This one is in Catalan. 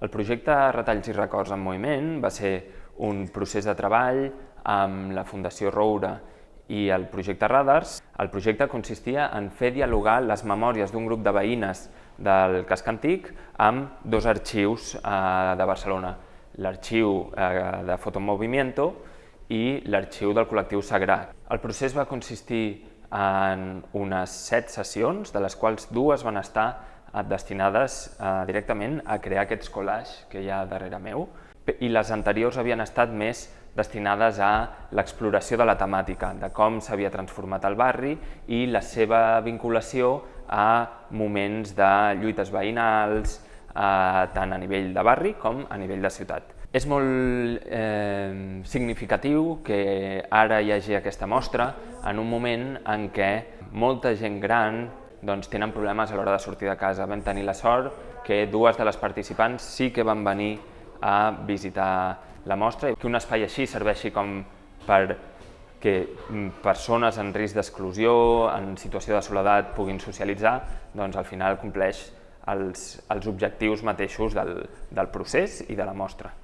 El projecte Retalls i records en moviment va ser un procés de treball amb la Fundació Roure i el projecte Radars. El projecte consistia en fer dialogar les memòries d'un grup de veïnes del casc antic amb dos arxius eh, de Barcelona, l'arxiu eh, de Fotomovimiento i l'arxiu del col·lectiu Sagrat. El procés va consistir en unes set sessions, de les quals dues van estar destinades eh, directament a crear aquests collages que hi ha darrere meu, i les anteriors havien estat més destinades a l'exploració de la temàtica, de com s'havia transformat el barri i la seva vinculació a moments de lluites veïnals, eh, tant a nivell de barri com a nivell de ciutat. És molt eh, significatiu que ara hi hagi aquesta mostra en un moment en què molta gent gran doncs, tenen problemes a l'hora de sortir de casa. Vam tenir la sort que dues de les participants sí que van venir a visitar la mostra i que un espai així serveixi com per que persones en risc d'exclusió, en situació de soledat, puguin socialitzar, doncs al final compleix els, els objectius mateixos del, del procés i de la mostra.